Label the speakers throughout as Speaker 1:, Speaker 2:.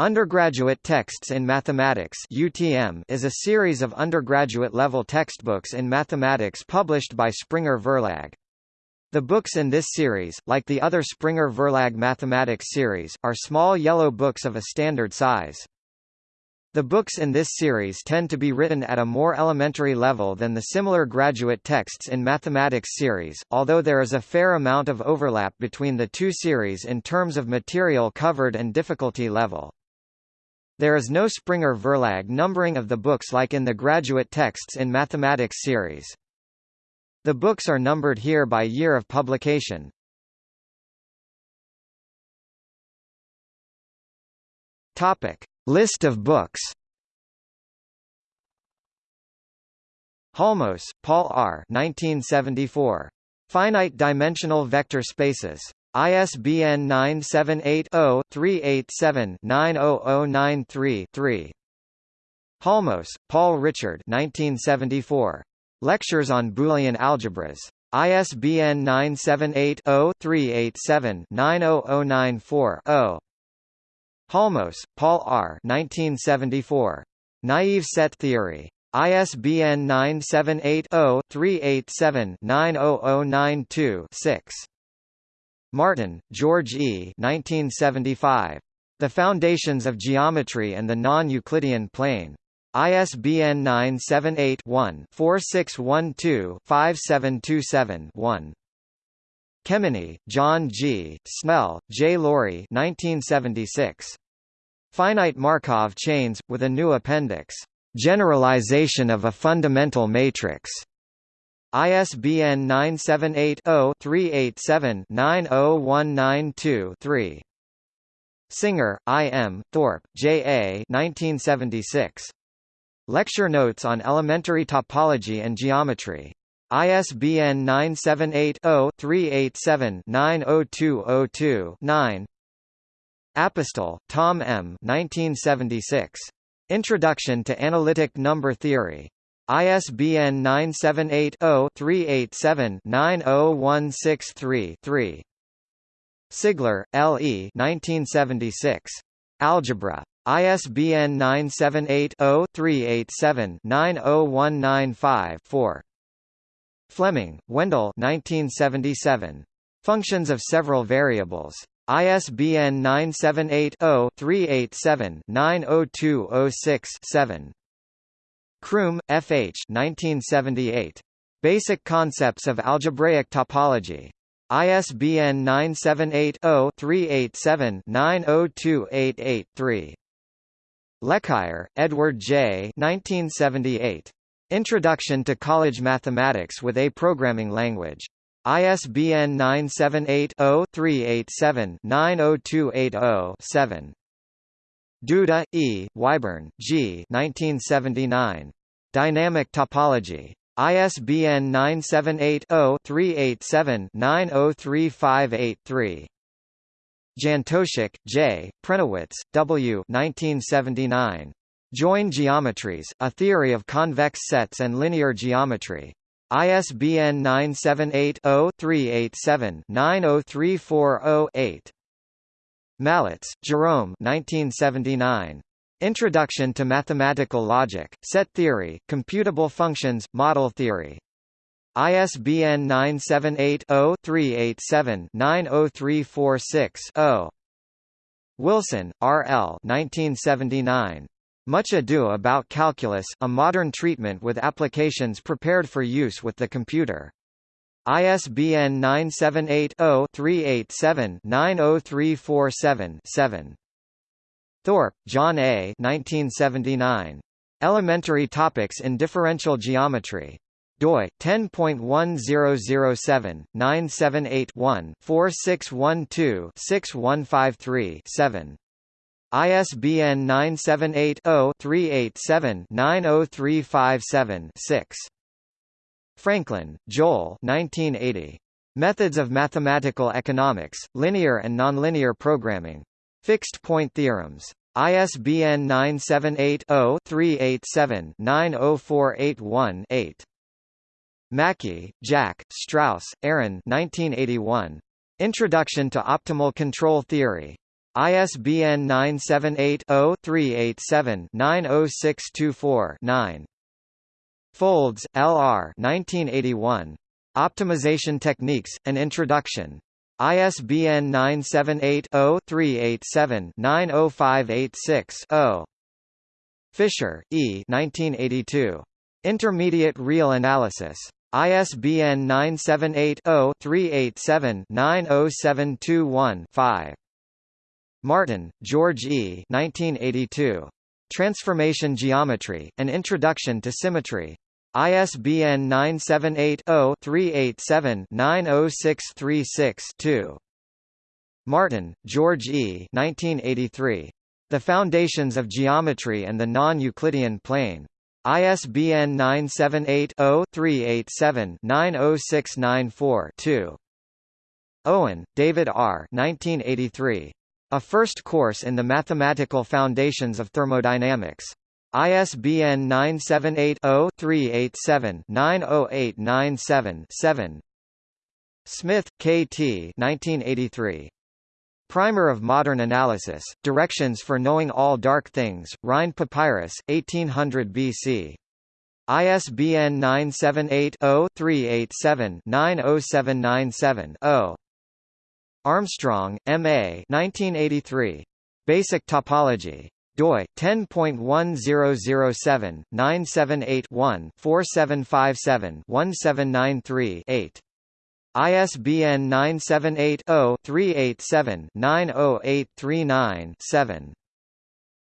Speaker 1: Undergraduate Texts in Mathematics UTM is a series of undergraduate-level textbooks in mathematics published by Springer Verlag. The books in this series, like the other Springer Verlag mathematics series, are small yellow books of a standard size. The books in this series tend to be written at a more elementary level than the similar graduate texts in mathematics series, although there is a fair amount of overlap between the two series in terms of material covered and difficulty level. There is no Springer Verlag numbering of the books like in the graduate texts in mathematics series. The books are numbered here by year of publication. Topic. List of books Halmos, Paul R. 1974. Finite Dimensional Vector Spaces. ISBN 978-0-387-90093-3. Halmos, Paul Richard 1974. Lectures on Boolean Algebras. ISBN 978 0 387 90094 0. Halmos, Paul R. 1974. Naive Set Theory. ISBN 978-0-387-90092-6. Martin, George E. 1975. The Foundations of Geometry and the Non-Euclidean Plane. ISBN 978 one 4612 5727 one Kemeny, John G., Snell, J. Laurie 1976. Finite Markov chains, with a new appendix. Generalization of a fundamental matrix. ISBN 978-0-387-90192-3. Singer, I. M., Thorpe, J. A. 1976. Lecture Notes on Elementary Topology and Geometry. ISBN 978-0-387-90202-9 Apostol, Tom M. 1976. Introduction to Analytic Number Theory. ISBN 978-0-387-90163-3. Sigler, L. E. 1976. Algebra. ISBN 978 0 387 90195 4. Fleming, Wendell 1977. Functions of several variables. ISBN 978-0-387-90206-7. Croom, F. H. 1978. Basic Concepts of Algebraic Topology. ISBN 978-0-387-90288-3. LeCuyer, Edward J. 1978. Introduction to College Mathematics with a Programming Language. ISBN 978-0-387-90280-7. Duda, E., Whyburn, G. 1979. Dynamic Topology. ISBN 978-0-387-90358-3. Jantosciak, J., Prenowitz, W. 1979. Join Geometries, A Theory of Convex Sets and Linear Geometry. ISBN 978-0-387-90340-8. Malitz, Jerome 1979. Introduction to Mathematical Logic, Set Theory, Computable Functions, Model Theory. ISBN 978-0-387-90346-0. Wilson, R. L. 1979. Much Ado About Calculus, a modern treatment with applications prepared for use with the computer. ISBN 978-0-387-90347-7. Thorpe, John A. 1979. Elementary Topics in Differential Geometry. doi 10.1007 978 one 4612 6153 7 ISBN 978-0-387-90357-6. Franklin, Joel 1980. Methods of Mathematical Economics, Linear and Nonlinear Programming. Fixed Point Theorems. ISBN 978-0-387-90481-8. Macki, Jack, Strauss, Aaron 1981. Introduction to Optimal Control Theory. ISBN 978-0-387-90624-9. Foulds, L.R. 1981. Optimization Techniques, An Introduction. ISBN 978-0-387-90586-0. Fischer, E. 1982. Intermediate Real Analysis. ISBN 978 0 387 90721 5. Martin, George E. 1982. Transformation Geometry, An Introduction to Symmetry. ISBN 978-0-387-90636-2. Martin, George E. 1983. The Foundations of Geometry and the Non-Euclidean Plane. ISBN 978-0-387-90694-2. Owen, David R. 1983. A First Course in the Mathematical Foundations of Thermodynamics. ISBN 978-0-387-90897-7. Smith, K. T. 1983. Primer of Modern Analysis, Directions for Knowing All Dark Things, Rhind Papyrus, 1800 BC. ISBN 978-0-387-90797-0. Armstrong, M. A. 1983. Basic Topology. Doi 10.1007 978 one 4757 1793 8. ISBN 978 0 387 90839 7.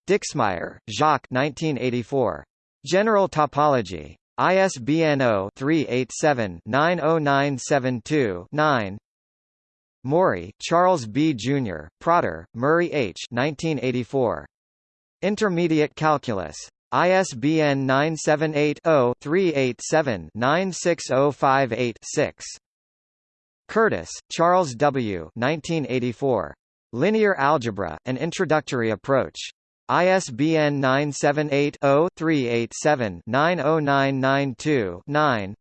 Speaker 1: Dixmier, Jacques 1984. General Topology. ISBN 0-387-90972-9 Morrey, Charles B. Jr., Protter, Murray H. 1984. Intermediate Calculus. ISBN 978-0-387-96058-6. Curtis, Charles W. 1984. Linear Algebra, An Introductory Approach. ISBN 978-0-387-90992-9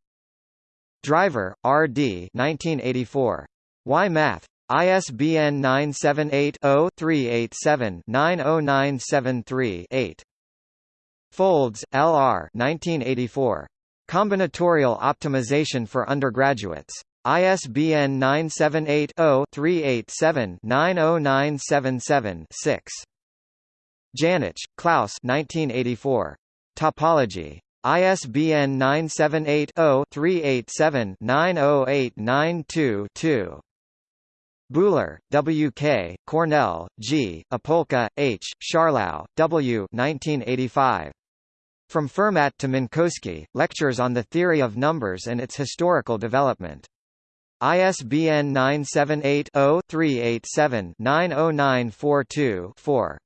Speaker 1: Driver, R. D. 1984. Why Math? ISBN 978-0-387-90973-8. Foulds, L.R. 1984. Combinatorial Optimization for Undergraduates. ISBN 978-0-387-90977-6. Janich, Klaus 1984. Topology. ISBN 978-0-387-90892-2. Buhler, W. K., Cornell, G., Opolka, H., Scharlau, W. 1985. From Fermat to Minkowski, Lectures on the Theory of Numbers and its Historical Development. ISBN 978-0-387-90942-4.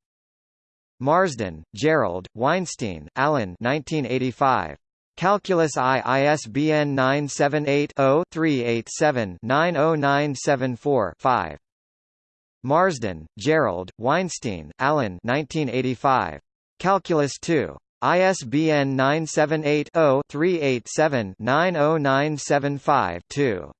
Speaker 1: Marsden, Gerald, Weinstein, Alan 1985. Calculus I ISBN 978-0-387-90974-5. Marsden, Gerald, Weinstein, Alan 1985. Calculus II. ISBN 978-0-387-90975-2.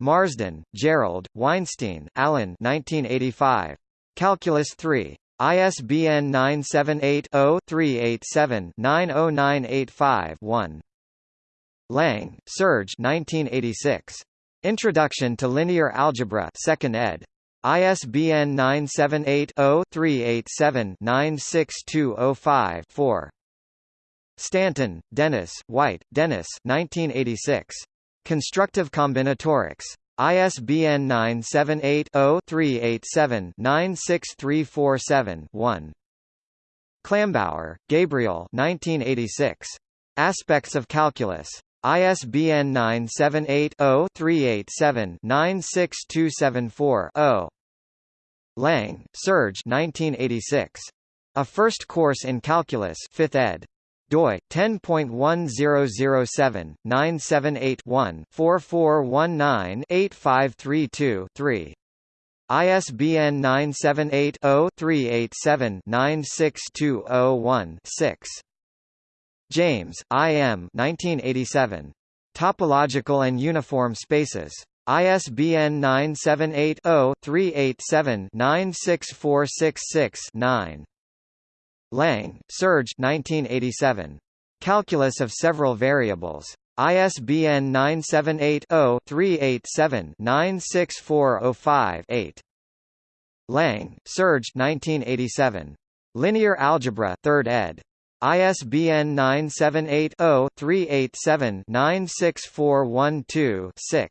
Speaker 1: Marsden, Gerald, Weinstein, Alan 1985. Calculus III. ISBN 978-0-387-90985-1. Lang, Serge 1986. Introduction to Linear Algebra 2nd ed. ISBN 978-0-387-96205-4. Stanton, Dennis, White, Dennis 1986. Constructive Combinatorics. ISBN 978-0-387-96347-1. Klambauer, Gabriel 1986. Aspects of Calculus. ISBN 978-0-387-96274-0. Lang, Serge 1986. A First Course in Calculus 5th ed doi 10.1007 978 one 4419 8532 3 ISBN 978 0 387 96201 6 James, I. M. 1987. Topological and Uniform Spaces. ISBN 978-0-387-96466-9. Lang, Serge 1987. Calculus of Several Variables. ISBN 978 0 387 96405 8. Lang, Serge 1987. Linear Algebra 3rd ed. ISBN 978-0-387-96412-6.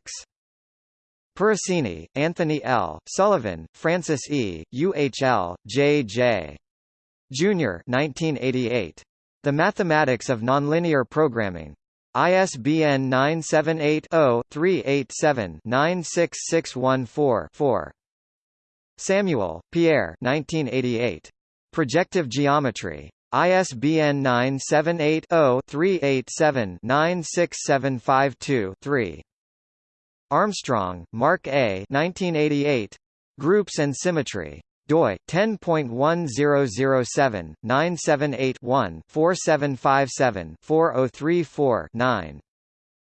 Speaker 1: Peressini, Anthony L., Sullivan, Francis E., UHL, J. J. Jr. 1988. The Mathematics of Nonlinear Programming. ISBN 978 0 387 96614 4. Samuel, Pierre 1988. Projective Geometry. ISBN 978-0-387-96752-3. Armstrong, Mark A. 1988. Groups and Symmetry. Doi 10.1007-978-1-4757-4034-9.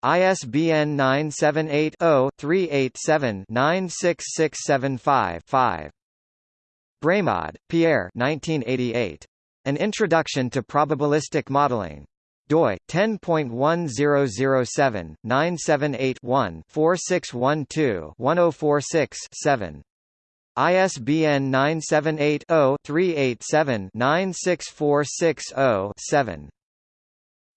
Speaker 1: ISBN 978 0 387 96675 5. Brémaud, Pierre 1988. An Introduction to Probabilistic Modeling. doi 10.1007 ISBN 978 0 387 96460 7.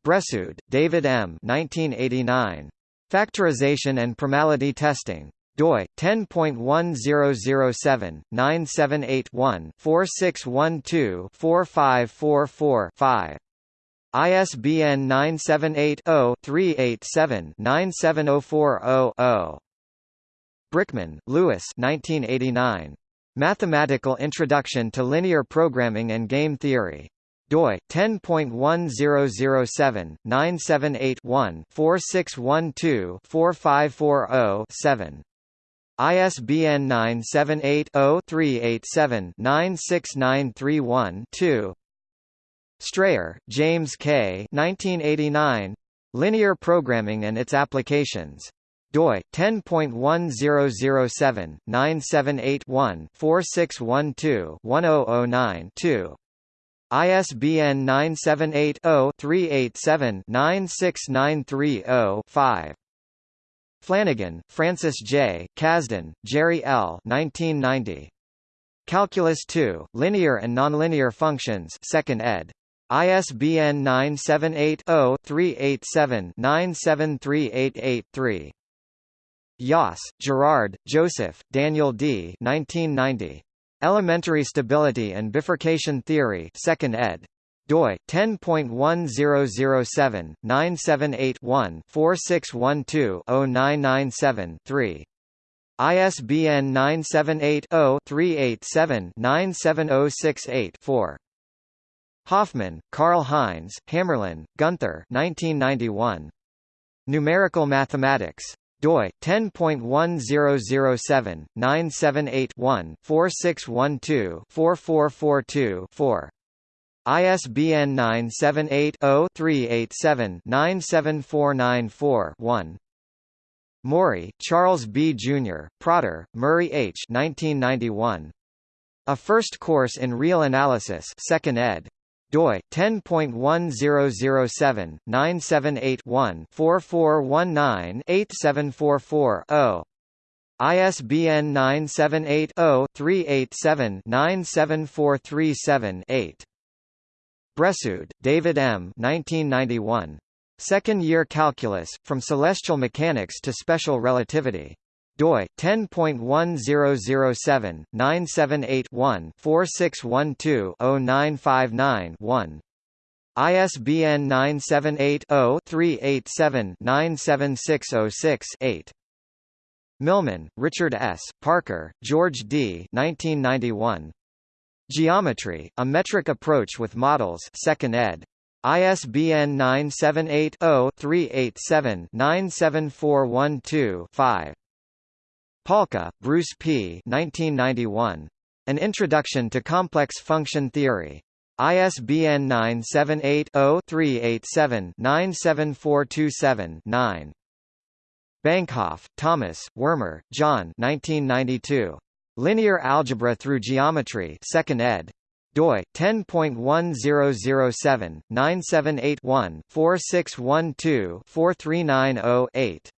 Speaker 1: Bressoud, David M. 1989. Factorization and Primality Testing doi 10.1007/978-1-4612-4544-5. ISBN 978-0-387-97040-0. Brickman, Lewis 1989. Mathematical Introduction to Linear Programming and Game Theory doi 10.1007 978 one 4612 4540 7 ISBN 978-0-387-96931-2 Strayer, James K. 1989. Linear Programming and Its Applications. Doi 10.1007 978 one 4612 1009 2 ISBN 978 0 387 96930 5 Flanigan, Francis J., Kazdan, Jerry L. 1990. Calculus 2, Linear and Nonlinear Functions 2nd ed. ISBN 978-0-387-97388-3. Iooss, Gerard, Joseph, Daniel D. 1990. Elementary Stability and Bifurcation Theory 2nd ed doi 10.1007 978 one 4612 0997 3 ISBN 978 0 387 97068 4 Hoffman, Karl Heinz, Hammerlin, Gunther 1991. Numerical Mathematics. Doi 10.1007 978 one 4612 4442 4 ISBN 978-0-387-97494-1. Morrey, Charles B. Jr., Protter, Murray H. 1991. A First Course in Real Analysis 2nd ed. Doi 10.1007 978 one 4419 8744 0. ISBN 978 0 387 97437 8. Bressoud, David M. 1991. Second-year calculus, From Celestial Mechanics to Special Relativity. Doi 10.1007 978 one 4612 0959 1. ISBN 978 0 387 97606 8. Millman, Richard S., Parker, George D. 1991. Geometry, A Metric Approach with Models 2nd ed. ISBN 978-0-387-97412-5. Palka, Bruce P. 1991. An Introduction to Complex Function Theory. ISBN 978 0 387 97427 9. Banchoff, Thomas, Wermer, John 1992. Linear Algebra through Geometry 2nd ed. doi 10.1007-978-1-4612-4390-8.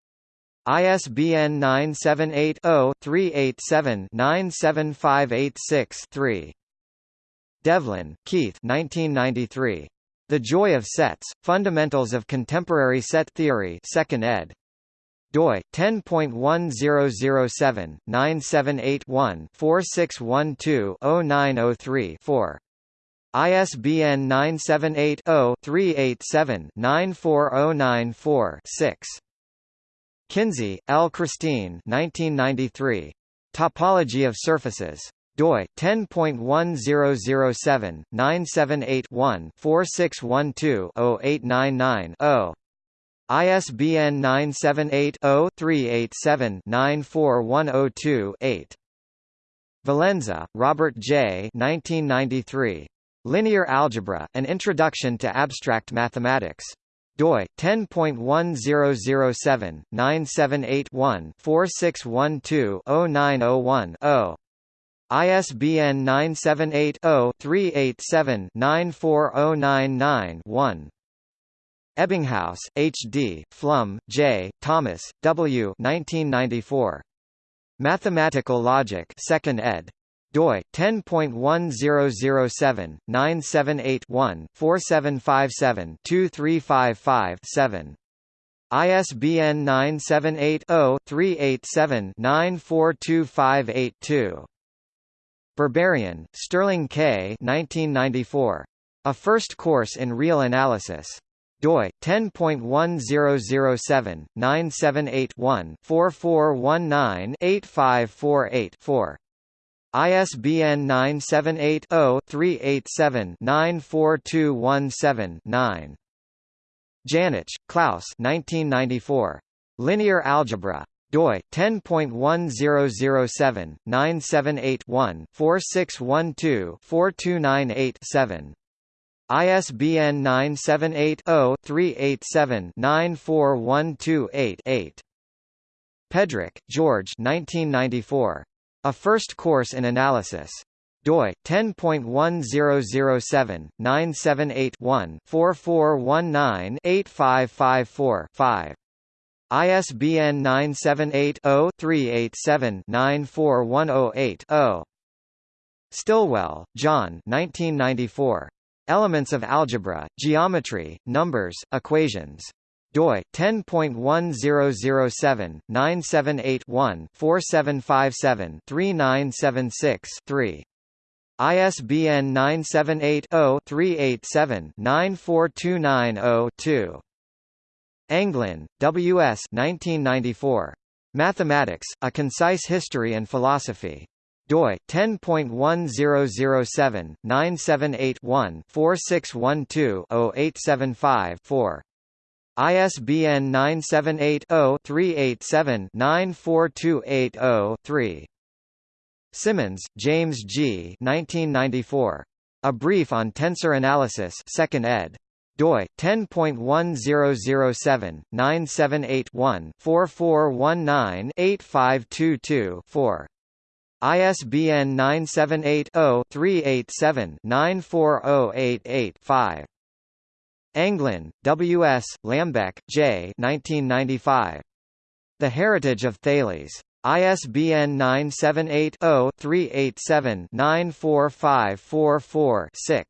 Speaker 1: ISBN 978-0-387-97586-3. Devlin, Keith 1993. The Joy of Sets, Fundamentals of Contemporary Set Theory 2nd ed doi 10.1007 978 4612 903 4 ISBN 978 0 387 94094 6 Kinsey, L. Christine 1993. Topology of Surfaces. doi 10.1007 978 one 4612 899 0 ISBN 978-0-387-94102-8. Valenza, Robert J. 1993. Linear Algebra, An Introduction to Abstract Mathematics. Doi 10.1007 978 one 4612 901 0 ISBN 978 0 387 94099 1 Ebbinghaus, H. D., Flum, J., Thomas, W. 1994. Mathematical Logic 2nd ed. Doi 10.1007 978 one 4757 2355 7. ISBN 978 0 387 942582. Berberian, Sterling K. 1994. A First Course in Real Analysis doi 10.1007 ISBN 978 0 387 94217 9 Janich, Klaus 1994. Linear Algebra. doi 10.1007 978 one 4612 4298 7 ISBN 978-0-387-94128-8. Pedrick, George 1994. A First Course in Analysis. doi 10.1007 978 one 4419 8554 5. ISBN 978 0 387 94108 0. Stillwell, John 1994. Elements of Algebra, Geometry, Numbers, Equations. Doi 10.1007 978 one 4757 3976 3. ISBN 978 0 387 94290 2. Anglin, W. S. 1994. Mathematics: A Concise History and Philosophy doi 10.1007 ISBN 978 0 387 94280 3 Simmonds, James G. 1994. A Brief on Tensor Analysis 2nd ed. doi 10.1007 978 one 4419 8522 4 ISBN 978-0-387-94088-5. Anglin, W. S., Lambek, J. 1995. The Heritage of Thales. ISBN 978-0-387-94544-6.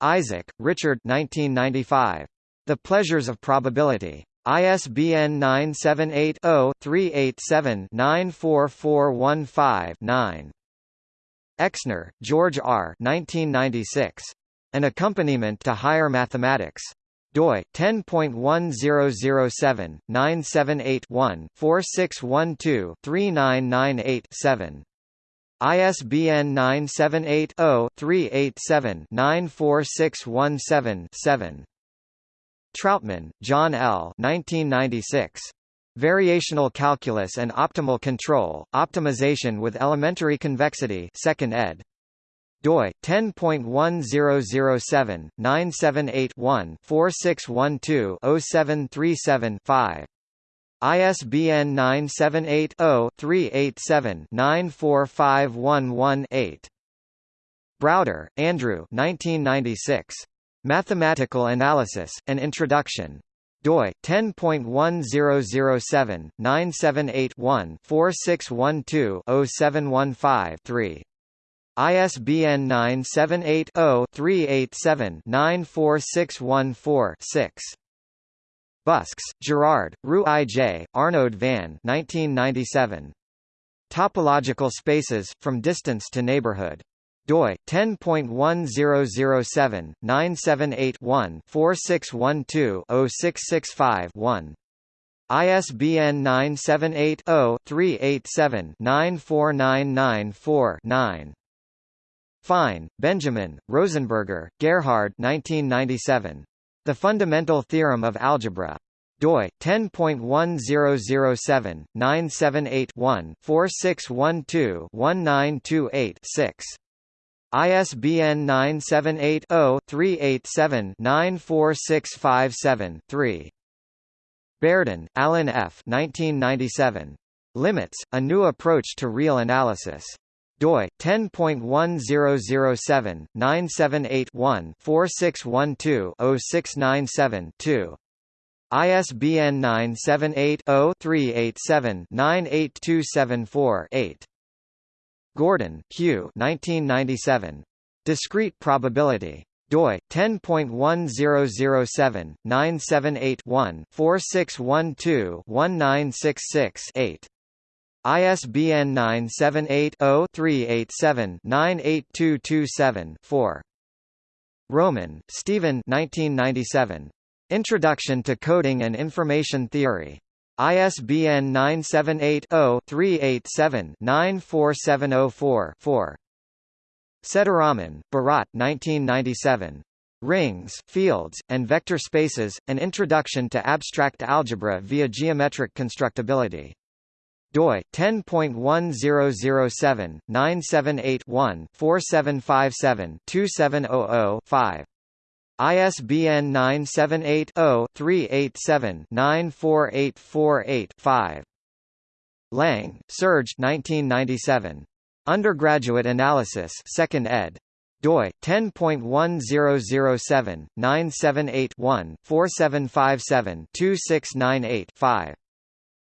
Speaker 1: Isaac, Richard 1995. The Pleasures of Probability. ISBN 978-0-387-94415-9. Exner, George R. 1996. An Accompaniment to Higher Mathematics. doi 10.1007 978 one 4612 3998 7. ISBN 978 0 387 94617 7. Troutman, John L. 1996. Variational Calculus and Optimal Control, Optimization with Elementary Convexity 2nd ed. Doi 10.1007 978 one 4612 0737 5. ISBN 978-0-387-94511-8. Browder, Andrew 1996. Mathematical Analysis, An Introduction doi 10.1007 978 4612 0715 3 ISBN 978 0 387 94614 6 Buskes, Gerard, Roux I. J., Arnaud van 1997. Topological spaces, From Distance to Neighborhood doi 10.1007 978 one 4612 0665 1 ISBN 978 0 387 94994 9 Fine, Benjamin, Rosenberger, Gerhard 1997. The Fundamental Theorem of Algebra. doi 10.1007 978 one 4612 1928 6 ISBN 978-0-387-94657-3. Beardon, Alan F. 1997. Limits, A New Approach to Real Analysis. Doi 10.1007 978 one 4612 0697 2. ISBN 978 0 387 98274 8. Gordon, Hugh 1997. Discrete probability. doi 10.1007 978 one 4612 1966 8. ISBN 978-0-387-98227-4. Roman, Stephen 1997. Introduction to Coding and Information Theory. ISBN 978-0-387-94704-4. Sethuraman, Bharat 1997. Rings, Fields, and Vector Spaces, An Introduction to Abstract Algebra via Geometric Constructibility. Doi 10.1007 978 one 4757 2700 5 ISBN 978-0-387-94848-5. Lang, Serge 1997. Undergraduate Analysis 2nd ed. doi 10.1007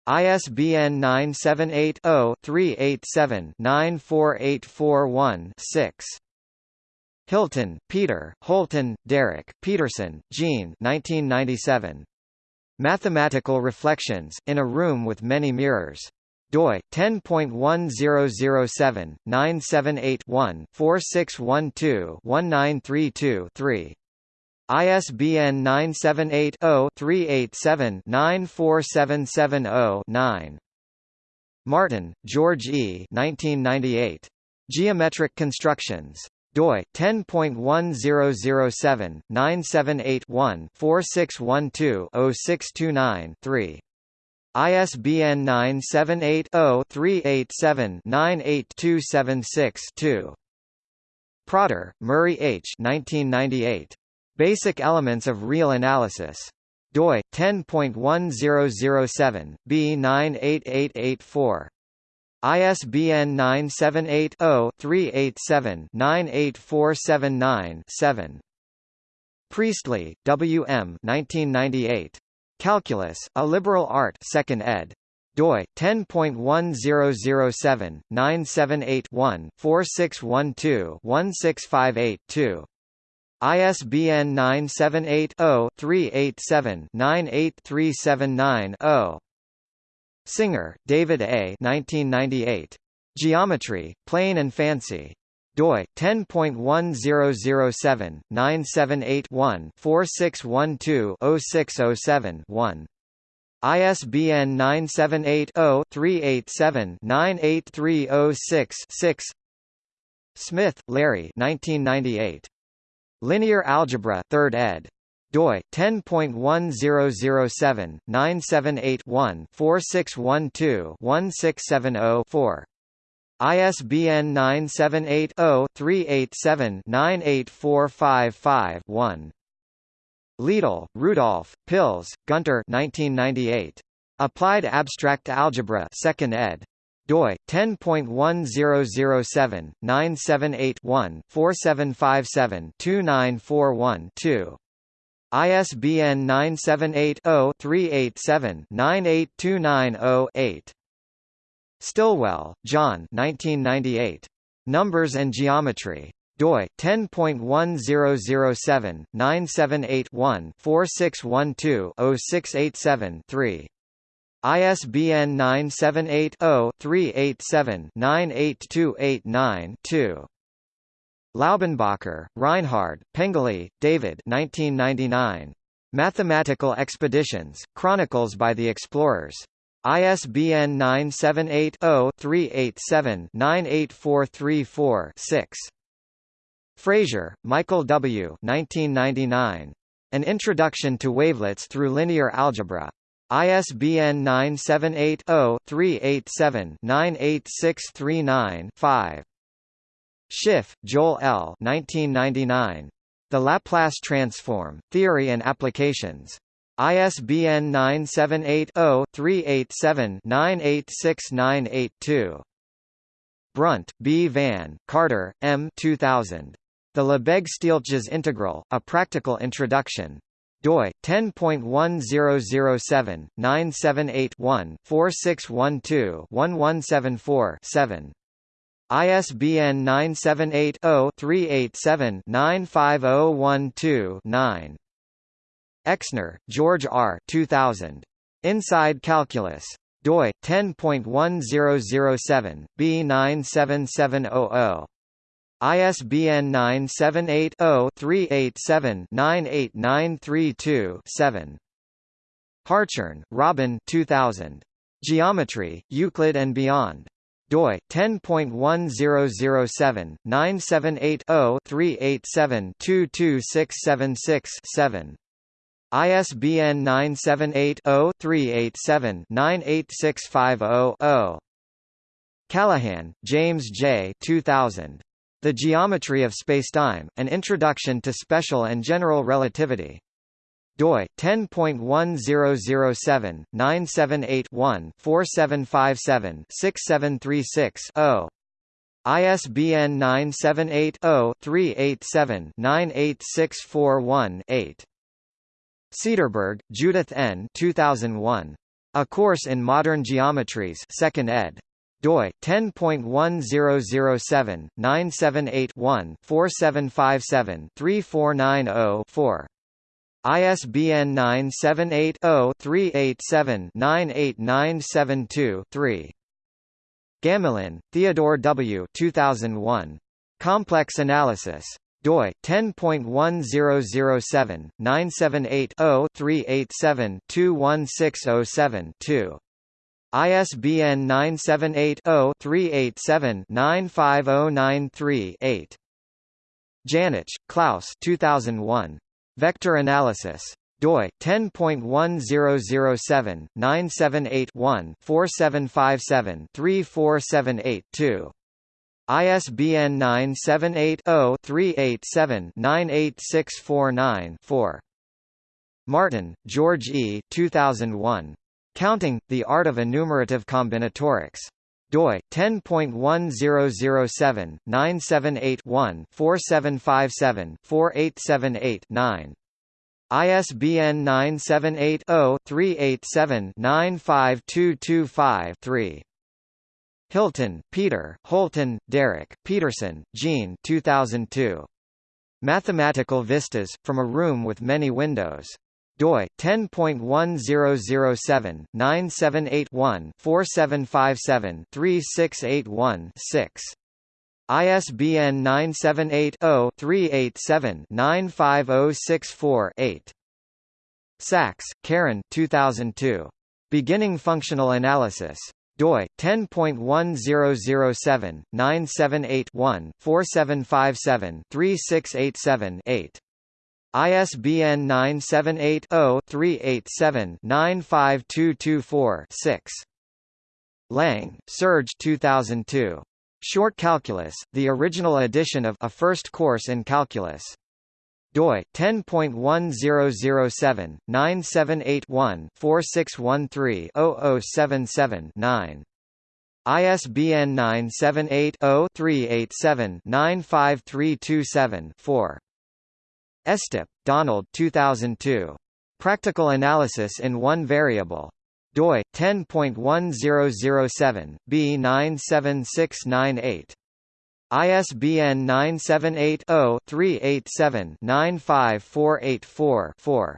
Speaker 1: ISBN 978 0 387 94841 6. Hilton, Peter, Holton, Derek, Pedersen, Jean 1997. Mathematical Reflections, in a Room with Many Mirrors. doi 10.1007 978 one 4612 1932 3. ISBN 978 0 387 94770 9. Martin, George E. 1998. Geometric Constructions doi 10.1007 978 one 4612 0629 3 ISBN 978 0 387 98276 2 Protter, Murray H. 1998. Basic Elements of Real Analysis. doi 10.1007 B98884. ISBN 978-0-387-98479-7. Priestley, W. M. 1998. Calculus, A Liberal Art 2nd ed. doi 10.1007 978 one 4612 1658 2. ISBN 978 0 387 98379 0. Singer, David A. 1998. Geometry, Plain and Fancy. doi 10.1007 978 one 4612 0607 1. ISBN 978 0 387 98306 6. Smith, Larry 1998. Linear Algebra 3rd ed doi 10.1007 978 one 4612 1670 4. ISBN 978 0 387 98455 1. Lidl, Rudolf, Pilz, Gunter 1998. Applied Abstract Algebra 2nd ed. Doi 10.1007 978 one 4757 2941 2 ISBN 978-0-387-98290-8. Stillwell, John 1998. Numbers and Geometry. doi 10.1007 ISBN 978 0 387 98289 2 Laubenbacher, Reinhard, Pengelley, David 1999. Mathematical Expeditions, Chronicles by the Explorers. ISBN 978-0-387-98434-6. Frazier, Michael W. 1999. An Introduction to Wavelets Through Linear Algebra. ISBN 978 0 387 98639 5. Schiff, Joel L. 1999. The Laplace Transform, Theory and Applications. ISBN 978-0-387-98698-2. Brunt, B. Van, Carter, M. 2000. The Lebesgue-Stieltjes integral, A Practical Introduction. Doi 10.1007 978 one 4612 1174 7 ISBN 978-0-387-95012-9. Exner, George R. 2000. Inside Calculus. doi 10.1007 B97700. ISBN 978 0 387 98932 7. Hartshorne, Robin 2000. Geometry, Euclid and Beyond doi 10.1007 978 0 387 22676 7 ISBN 978 0 387 98650 0 Callahan, James J. 2000. The Geometry of Spacetime: An Introduction to Special and General Relativity doi 10.1007 978 one 4757 6736 0 ISBN 978 0 387 98641 8 Cederberg, Judith N. 2001. A Course in Modern Geometries 2nd ed. Doi 10.1007 978 one 4757 3490 4 ISBN 978-0-387-98972-3. Gamelin, Theodore W. 2001. Complex Analysis. doi 10.1007 978 0 387 21607 2. ISBN 978 0 387 95093 8. Janich, Klaus 2001. Vector analysis. doi 10.1007 978 one 4757 3478 2. ISBN 978 0 387 98649 4. Martin, George E. 2001. Counting, The Art of Enumerative Combinatorics. doi 10.1007 978 one 4757 4878 9 ISBN 978 0 387 95225 3 Hilton, Peter, Holton, Derek, Pedersen, Jean 2002. Mathematical Vistas, From a Room with Many Windows doi 10.1007 978 one 4757 3681 6 ISBN 978 0 387 95064 8 Saxe, Karen 2002. Beginning Functional Analysis. doi 10.1007 978 one 4757 3687 8 ISBN 978-0-387-95224-6. Lang, Serge 2002. Short Calculus, the original edition of A First Course in Calculus. doi 10.1007 978 4613 0077 9 ISBN 978-0-387-95327-4. Estep, Donald 2002. Practical Analysis in One Variable. doi 10.1007 B97698. ISBN 978-0-387-95484-4.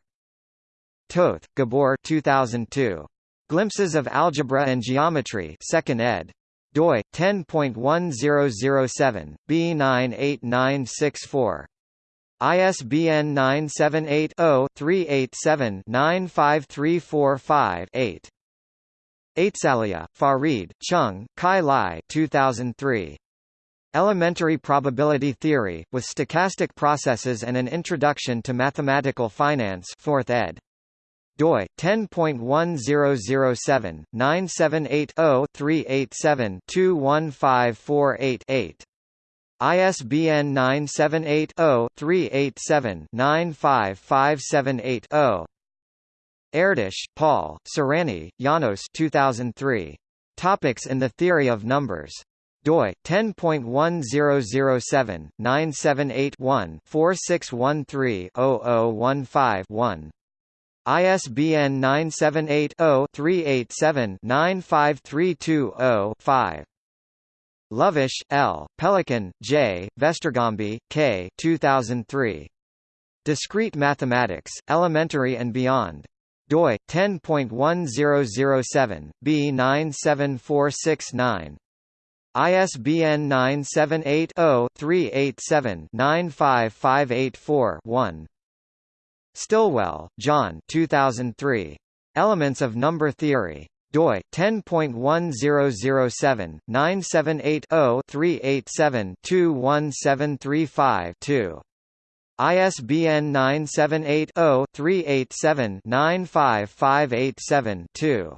Speaker 1: Toth, Gabor 2002. Glimpses of Algebra and Geometry 2nd ed. doi 10.1007 B98964. ISBN 978-0-387-95345-8. Aitsahlia, Farid, Chung, Kai Lai 2003. Elementary Probability Theory, with Stochastic Processes and an Introduction to Mathematical Finance 4th ed doi 10.1007 978 387 21548 ISBN 978 0 387 95578 0 Erdős, Paul, Surányi, János 2003. Topics in the Theory of Numbers. doi 10.1007-978-1-4613-0015-1. ISBN 978-0-387-95320-5. Lovász, L., Pelikan, J., Vesztergombi, K. 2003. Discrete Mathematics, Elementary and Beyond. doi 10.1007 B97469. ISBN 978 0 387 95584 1. Stillwell, John 2003. Elements of Number Theory. Doi 10.1007 978 0 387 21735 ISBN 978 0 387 95587 2.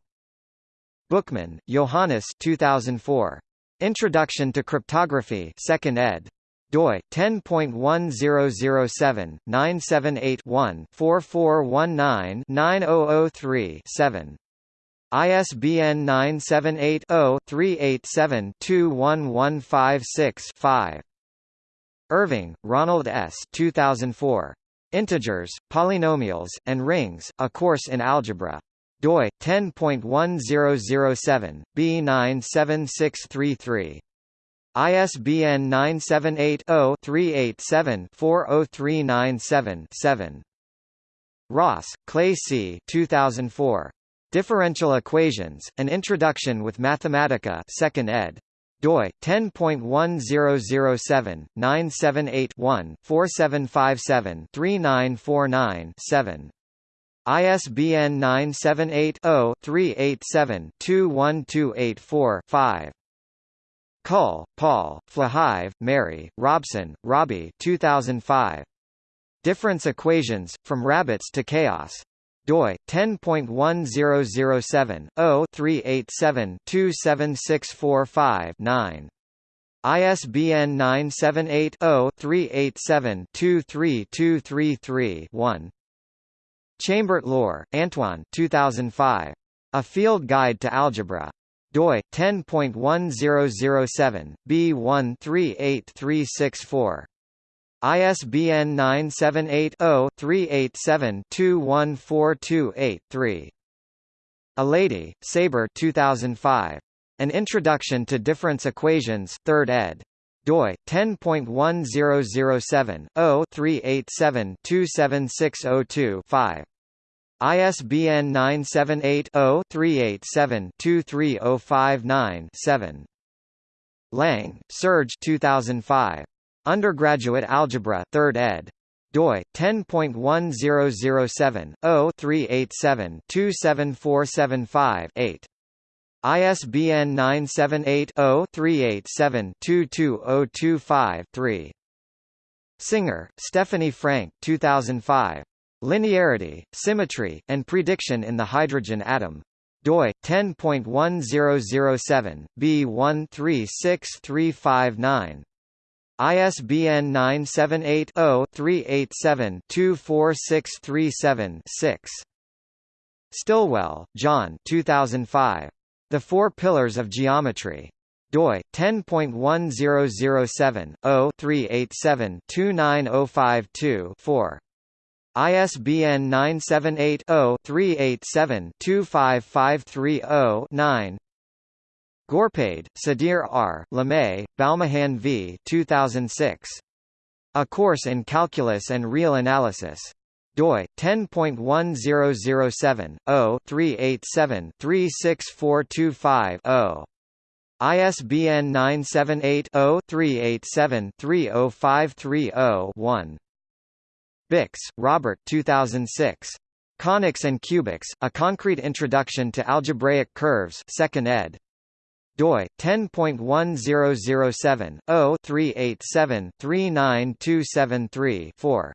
Speaker 1: Buchmann, Johannes 2004. Introduction to Cryptography 2nd ed doi 10.1007 ISBN 978 0 387 21156 5 Irving, Ronald S. 2004. Integers, Polynomials, and Rings, A Course in Algebra. doi 10.1007 B97633 ISBN 978-0-387-40397-7. Ross, Clay C. 2004. Differential Equations, An Introduction with Mathematica 2nd ed. doi 10.1007 978 one 4757 3949 7 ISBN 978 0 387 21284 5 Cull, Paul, Flahive, Mary, Robson, Robbie 2005. Difference Equations, From Rabbits to Chaos. Doi 10.1007 0 387 27645 9. ISBN 978 0 387 23233 1. Chambert Loir, Antoine 2005. A Field Guide to Algebra doi 10.1007 B138364 ISBN 978-0-387-21428-3. Elaydi, Saber 2005. An Introduction to Difference Equations 3rd ed. doi 10.1007 0-387 27602 5. ISBN 978-0-387-23059-7. Lang, Serge 2005. Undergraduate Algebra 3rd ed. doi 10.1007 0-387 27475 8. ISBN 978 0 387 22025 3. Singer, Stephanie Frank 2005. Linearity, symmetry, and prediction in the hydrogen atom. doi 10.1007 B136359. ISBN 978-0-387-24637-6. Stillwell, John 2005. The Four Pillars of Geometry. doi 10.1007-0-387-29052-4. ISBN 978 0 387 25530 Ghorpade, Sudhir R., Limaye, Balmohan v. 2006. A Course in Calculus and Real Analysis. doi 10.1007/0-387-36425-0. ISBN 978-0-387-30530-1. Bix, Robert 2006. Conics and Cubics, A Concrete Introduction to Algebraic Curves 2nd ed doi 10.1007/0-387-39273-4.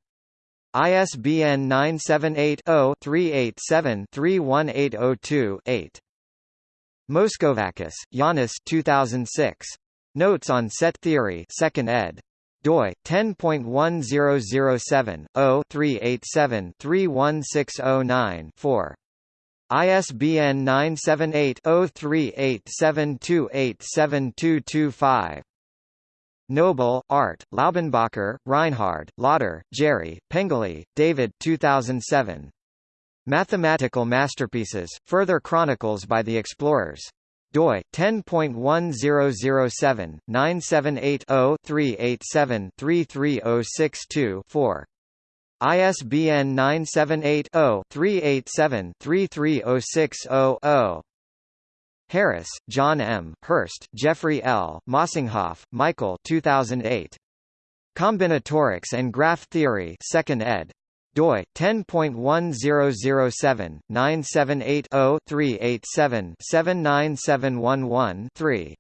Speaker 1: ISBN 978-0-387-31802-8. Moschovakis, Yiannis 2006. Notes on Set Theory 2nd ed. doi 10.1007/0-387-31609-4. ISBN 978-0387287225. Knoebel, Art, Laubenbacher, Reinhard, Lodder, Jerry, Pengelley, David 2007. Mathematical Masterpieces, Further Chronicles by the Explorers. doi 10.1007 ISBN 978-0-387-33060-0. Harris, John M. Hirst, Jeffrey L. Mossinghoff, Michael 2008. Combinatorics and Graph Theory 2nd ed. doi 10.1007 978 0 387 79711 3.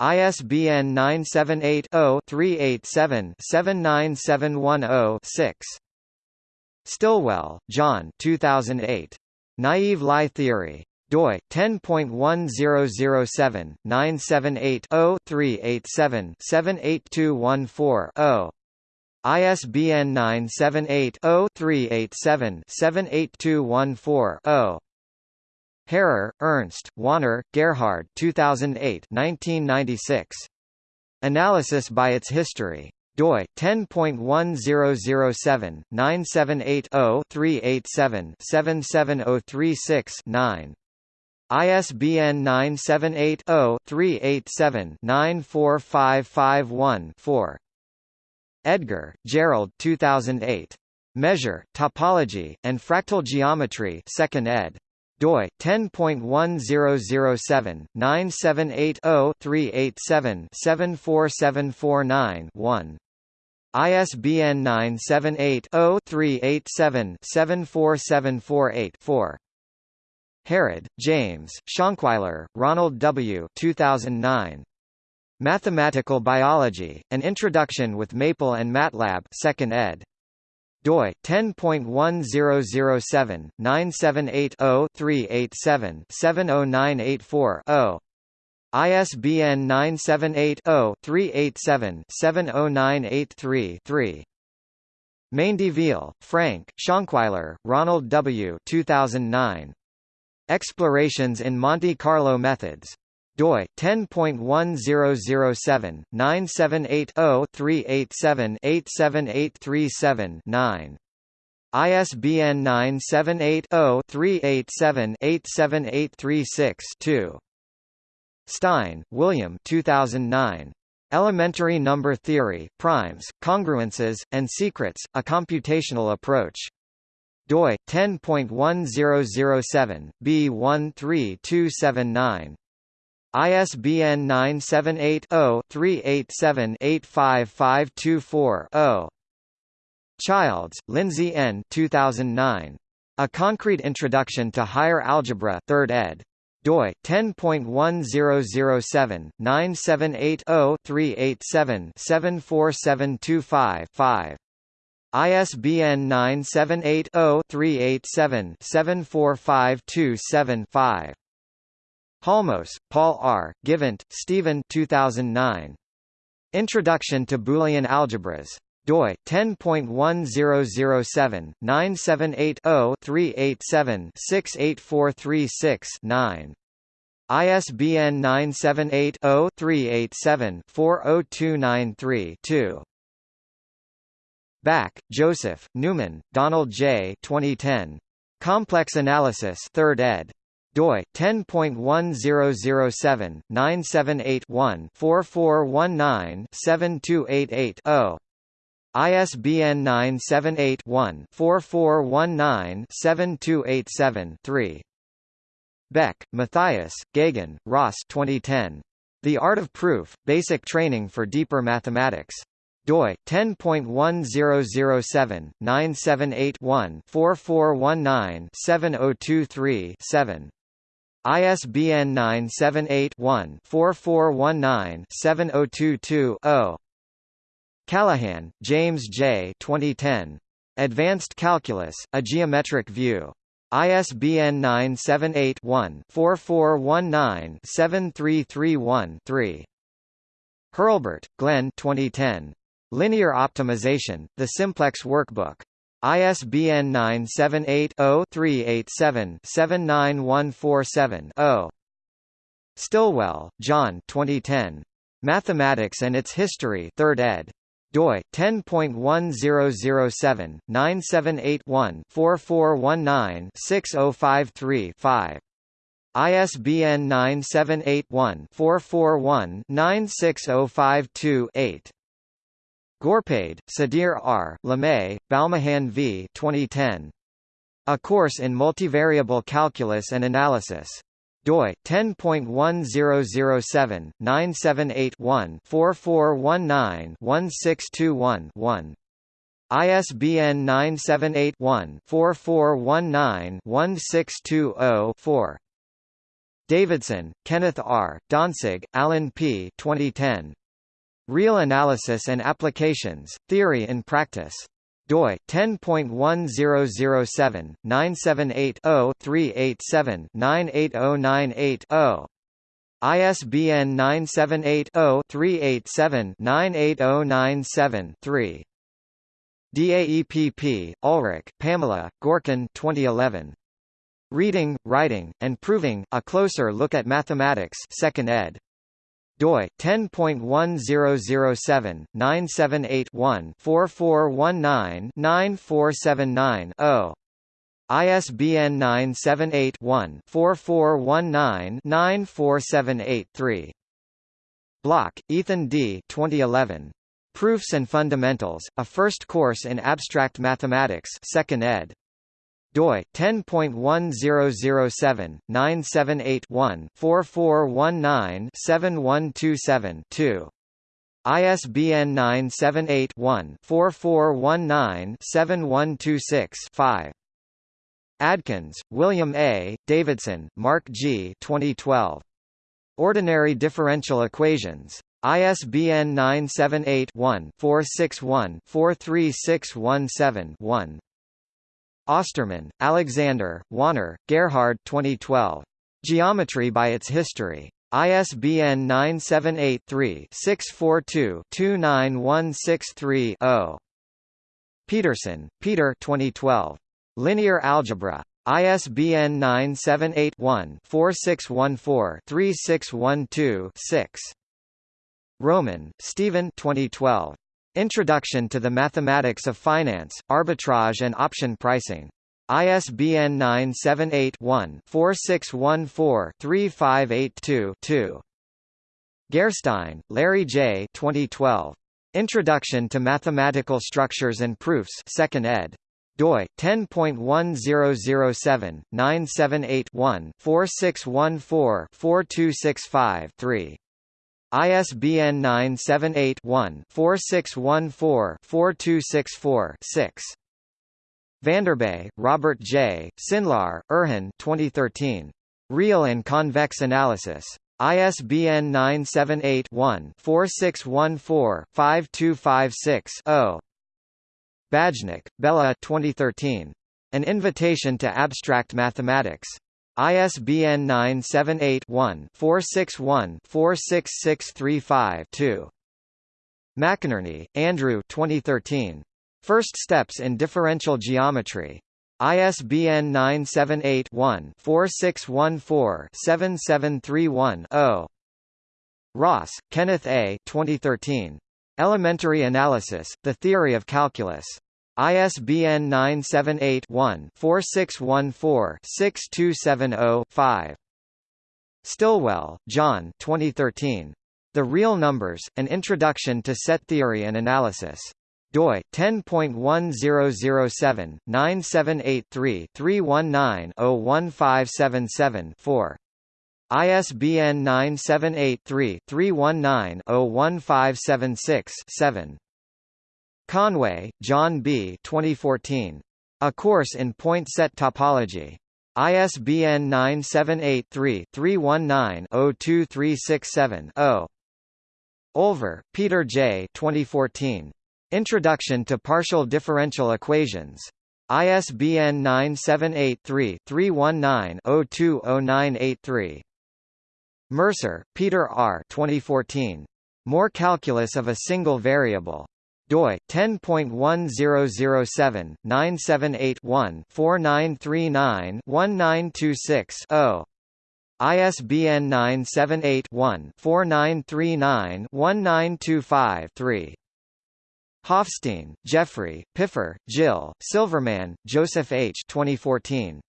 Speaker 1: ISBN 978 0 387 79710 6. Stillwell, John 2008. Naive Lie Theory. doi 10.1007-978-0-387-78214-0. ISBN 978-0-387-78214-0. Hairer, Ernst, Wanner, Gerhard 2008 1996. Analysis by its history doi 10.1007 978 0 387 77036 9 ISBN 978 0 387 94551 4 Edgar, Gerald 2008. Measure, Topology, and Fractal Geometry 2nd ed doi 10.1007 978 0 387 74749 1 ISBN 978 0 387 74748 4 Herod, James, Shonkwiler, Ronald W. 2009. Mathematical Biology, An Introduction with Maple and MATLAB 2nd ed doi 10.1007 978 0 387 70984 0 ISBN 978 0 387 70983 3 Mendivil, Frank, Shonkwiler, Ronald W. 2009. Explorations in Monte Carlo Methods doi 10.1007 978 0 387 87837 9 ISBN 978 0 387 87836 2 Stein, William 2009. Elementary Number Theory, Primes, Congruences, and Secrets, A Computational Approach. Doi 10.1007 B13279 ISBN 978-0-387-85524-0. Childs, Lindsay N. 2009. A Concrete Introduction to Higher Algebra 3rd ed. doi 10.1007 978 0 387 74725 5. ISBN 978 0 387 74527 5. Halmos, Paul R., Givant, Stephen 2009. Introduction to Boolean Algebras. doi 10.1007 978 0 387 68436 9. ISBN 978 0 387 40293 2. Bak, Joseph, Newman, Donald J. 2010. Complex Analysis 3rd ed doi 10.1007/978-1-4419-7288-0. ISBN 978 one 4419 7287 3 Beck, Matthias, Geoghegan, Ross 2010. The Art of Proof, Basic Training for Deeper Mathematics doi 10.1007 978 one 4419 7023 7 ISBN 978-1-4419-7022-0. Callahan, James J. 2010. Advanced Calculus, A Geometric View. ISBN 978-1-4419-7331-3. Hurlbert, Glenn 2010. Linear Optimization, The Simplex Workbook. ISBN 978-0-387-79147-0. Stillwell, John 2010. Mathematics and Its History 3rd ed. doi 10.1007-978-1-4419-6053-5. ISBN 978 one 441 96052 8 Ghorpade, Sudhir R., Limaye, Balmohan v. 2010. A Course in Multivariable Calculus and Analysis. doi 10.1007 978 one 4419 1621 1. ISBN 978 one 4419 1620 4. Davidson, Kenneth R., Donsig, Alan P. 2010. Real Analysis and Applications, Theory and Practice. doi 10.1007 978 0 387 98098 0. ISBN 978 0 387 98097 3. DAEPP, Ulrich, Pamela, Gorkin 2011. Reading, Writing, and Proving, A Closer Look at Mathematics 2nd ed doi 10.1007 978 one 4419 9479 0 ISBN 978 one 4419 9478 3 Bloch, Ethan D. 2011. Proofs and Fundamentals, A First Course in Abstract Mathematics 2nd ed doi 10.1007 978 one 4419 7127 2 ISBN 978 one 4419 7126 5 Adkins, William A., Davidson, Mark G. 2012. Ordinary Differential Equations. ISBN 978 one 461 43617 1 Ostermann, Alexander, Wanner, Gerhard 2012. Geometry by its History. ISBN 978-3-642-29163-0. Petersen, Peter 2012. Linear Algebra. ISBN 978-1-4614-3612-6. Roman, Stephen 2012. Introduction to the Mathematics of Finance, Arbitrage and Option Pricing. ISBN 978-1-4614-3582-2. Gerstein, Larry J. 2012. Introduction to Mathematical Structures and Proofs 2nd ed. doi 10.1007 978 one 4614 4265 3 ISBN 978-1-4614-4264-6. Vanderbei, Robert J., Çınlar, Erhan 2013. Real and Convex Analysis. ISBN 978-1-4614-5256-0. Bajnok, Bela 2013. An Invitation to Abstract Mathematics. ISBN 978-1-461-46635-2. McInerney, Andrew 2013. First Steps in Differential Geometry. ISBN 978-1-4614-7731-0. Ross, Kenneth A. 2013. Elementary Analysis, The Theory of Calculus. ISBN 978-1-4614-6270-5. Stillwell, John 2013. The Real Numbers, An Introduction to Set Theory and Analysis doi 10.1007 9783 319 01577 4 ISBN 978-3-319-01576-7. Conway, John B. 2014. A Course in Point Set Topology. ISBN 978-3-319-02367-0. Olver, Peter J. 2014. Introduction to Partial Differential Equations. ISBN 978-3-319-0200983. Mercer, Peter R. 2014. More Calculus of a Single Variable. Doi 10.1007 978 one 4939 1926 0. ISBN 978 one 4939 1925 3. Hoffstein, Jeffrey, Pipher, Jill, Silverman, Joseph H. 2014.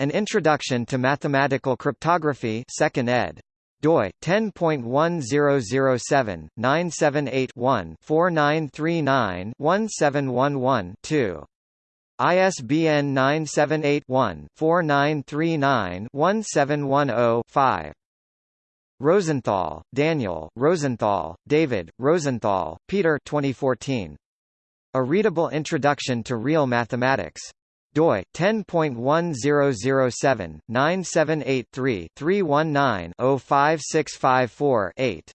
Speaker 1: An Introduction to Mathematical Cryptography 2nd ed. Doi 10.1007 978 one 4939 1711 2. ISBN 978 one 4939 1710 5. Rosenthal, Daniel, Rosenthal, David, Rosenthal, Peter 2014. A Readable Introduction to Real Mathematics. Doi 10.1007 9783 319 05654 8.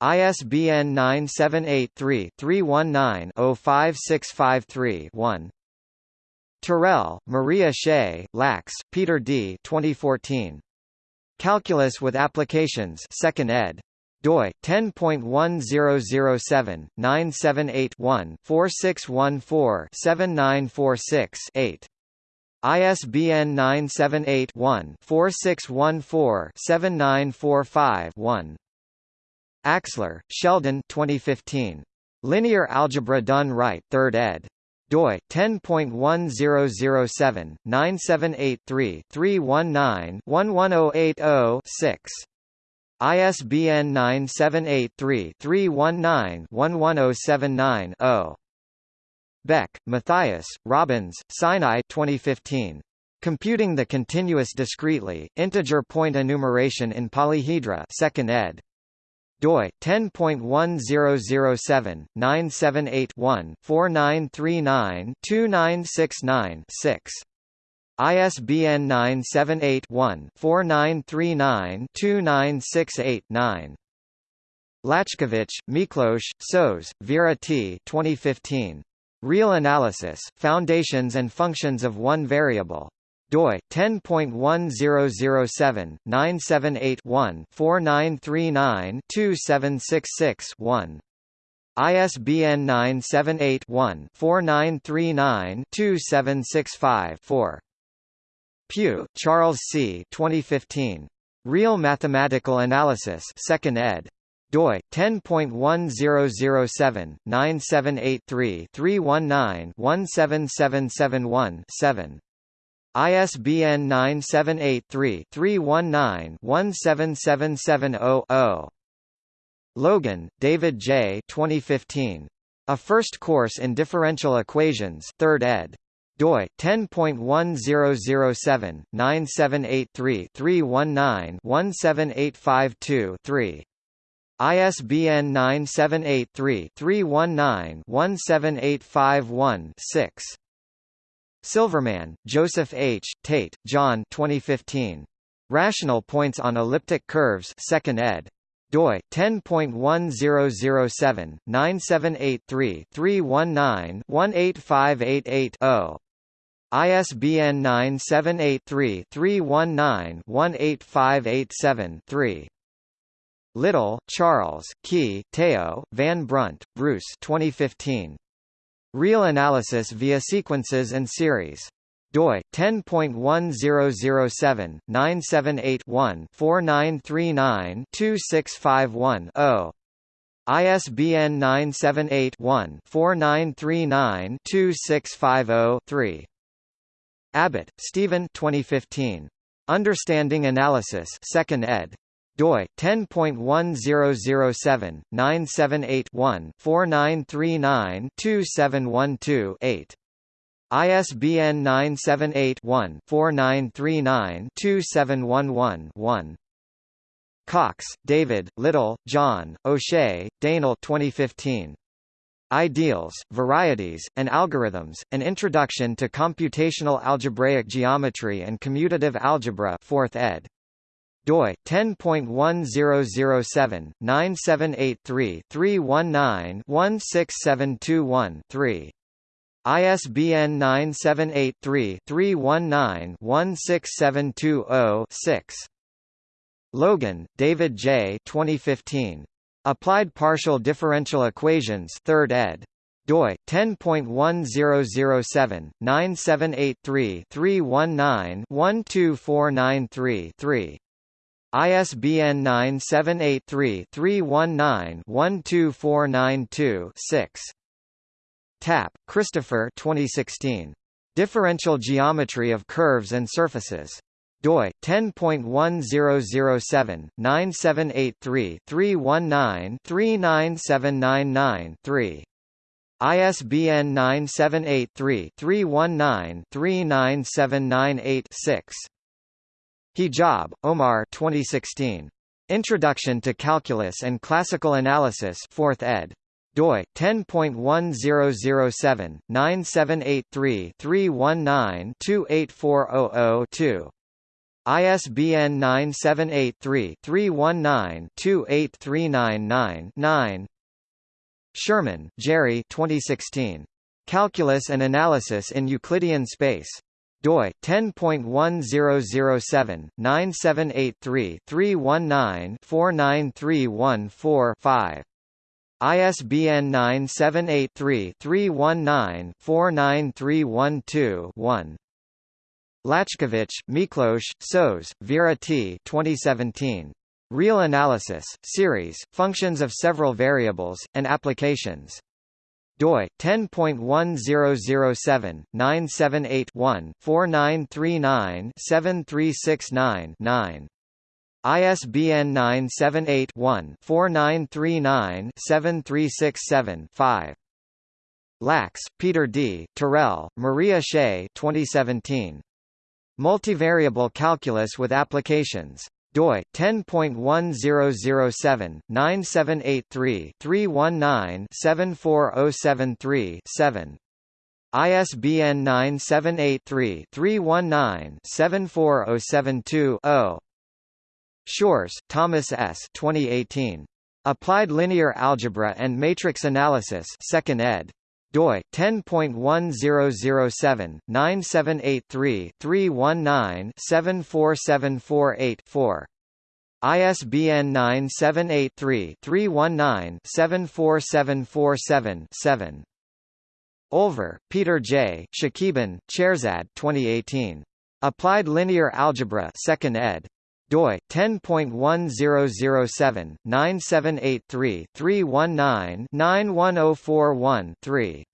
Speaker 1: ISBN 978-3-319-05653-1. Terrell, Maria Shea, Lax, Peter D. 2014. Calculus with Applications 2nd ed. Doi 10.1007 978 one 4614 7946 8. ISBN 978 one 4614 7945 1. Axler, Sheldon 2015. Linear Algebra Done Right 3rd ed doi 10.1007 9783 319 11080 6 ISBN 978-3-319-11079-0. Beck, Matthias, Robins, Sinai 2015. Computing the Continuous Discretely, Integer Point Enumeration in Polyhedra 2nd ed doi 10.1007 978 one 4939 2969 6 ISBN 978 one 4939 2968 9 Laczkovich, Miklos, Sos, Vera T. 2015. Real Analysis, Foundations and Functions of One Variable doi 10.1007 978 one 4939 2766 1 ISBN 978 one 4939 2765 4 Pugh, Charles C. 2015. Real Mathematical Analysis 2nd ed. doi 10.1007 9783 319 17771 7 ISBN 978-3-319-17770-0. Logan, David J. 2015. A First Course in Differential Equations 3rd ed. Doi 10.1007 9783 319 17852 3. ISBN 978-3-319-17851-6. Silverman, Joseph H., Tate, John 2015. Rational Points on Elliptic Curves 2nd ed. doi 10.1007 9783 319 18588 0. ISBN 978 3 319 18587 3. Little, Charles, Kee, Teo, Van Brunt, Bruce 2015. Real analysis via sequences and series. doi 10.1007 978 one 4939 2651 0 ISBN 978 one 4939 2650 3 Abbott, Stephen 2015. Understanding Analysis 2nd ed doi 10.1007 978 one 4939 2712 8 ISBN 978 one 4939 2711 1 Cox, David, Little, John, O'Shea, Daniel 2015. Ideals, Varieties, and Algorithms, An Introduction to Computational Algebraic Geometry and Commutative Algebra 4th ed doi 10.1007 9783 319 16721 3 ISBN 978-3-319-16720-6. Logan, David J. 2015. Applied Partial Differential Equations 3rd ed doi 10.1007 9783 319 12493 3 ISBN 978-3-319-12492-6. Tapp, Christopher 2016. Differential Geometry of Curves and Surfaces. Doi 10.1007 9783 319 39799 3 ISBN 978 3 319 39798 6 Hijab, Omar 2016. Introduction to Calculus and Classical Analysis 4th ed. doi 10.1007 9783 319 28400 ISBN 978-3-319-28399-9 Shurman, Jerry. 2016. Calculus and Analysis in Euclidean Space. doi. 10.1007 9783 319 49314 5 ISBN 978 319 49312 1 Laczkovich, Miklos, Sos, Vera T. 2017. Real Analysis, Series, Functions of Several Variables, and Applications doi 10.1007 978 one 4939 7369 9 ISBN 978 one 4939 7367 5 Lax, Peter D., Terrell, Maria Shea 2017. Multivariable Calculus with Applications doi 10.1007 9783 319 74073 7 ISBN 978-3-319-74072-0 Shores, Thomas S. 2018. Applied Linear Algebra and Matrix Analysis 2nd ed doi 10.1007 9783 319 74748 4 ISBN 978 319 74747 7 Olver, Peter J., Shakiban, Chehrzad 2018. Applied Linear Algebra 2nd ed doi 10.1007 9783 319 91041 3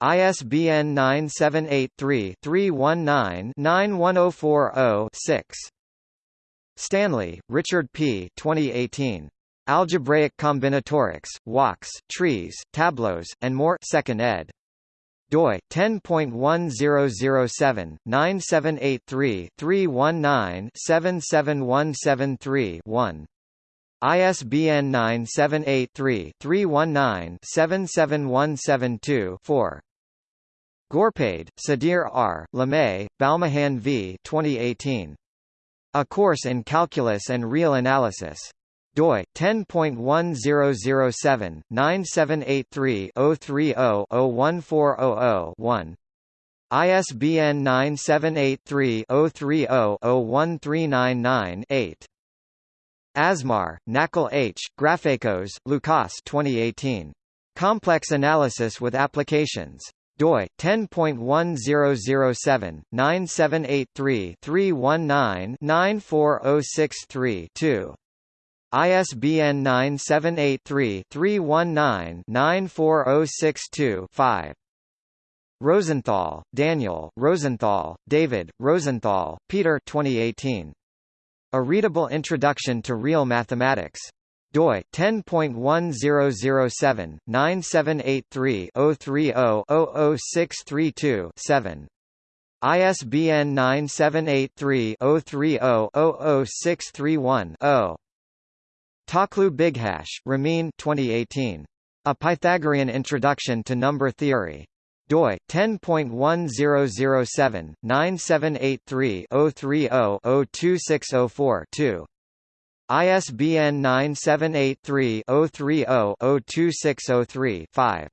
Speaker 1: ISBN 978-3-319-91040-6. Stanley, Richard P. 2018. Algebraic Combinatorics, Walks, Trees, Tableaus, and More 2nd ed doi 10.1007 9783 319 77173 1 ISBN 978 319 77172 4 Ghorpade, Sudhir R., Limaye, Balmohan V. 2018. A Course in Calculus and Real Analysis doi 10.1007 9783 030 01400 1 ISBN 978 3 030 01399 8 Asmar, Nakul H., Grafakos, Loukas 2018. Complex Analysis with Applications. doi 10.1007 9783 319 94063 2. ISBN 978-3-319-94062-5. Rosenthal, Daniel, Rosenthal, David, Rosenthal, Peter 2018. A Readable Introduction to Real Mathematics. doi 10.1007 9783 030 00632 7. ISBN 978 3 030 00631 0. Takloo Bighash, Ramin 2018. A Pythagorean Introduction to Number Theory. doi 10.1007 9783 030 02604 2. ISBN 978 3 030 02603 5.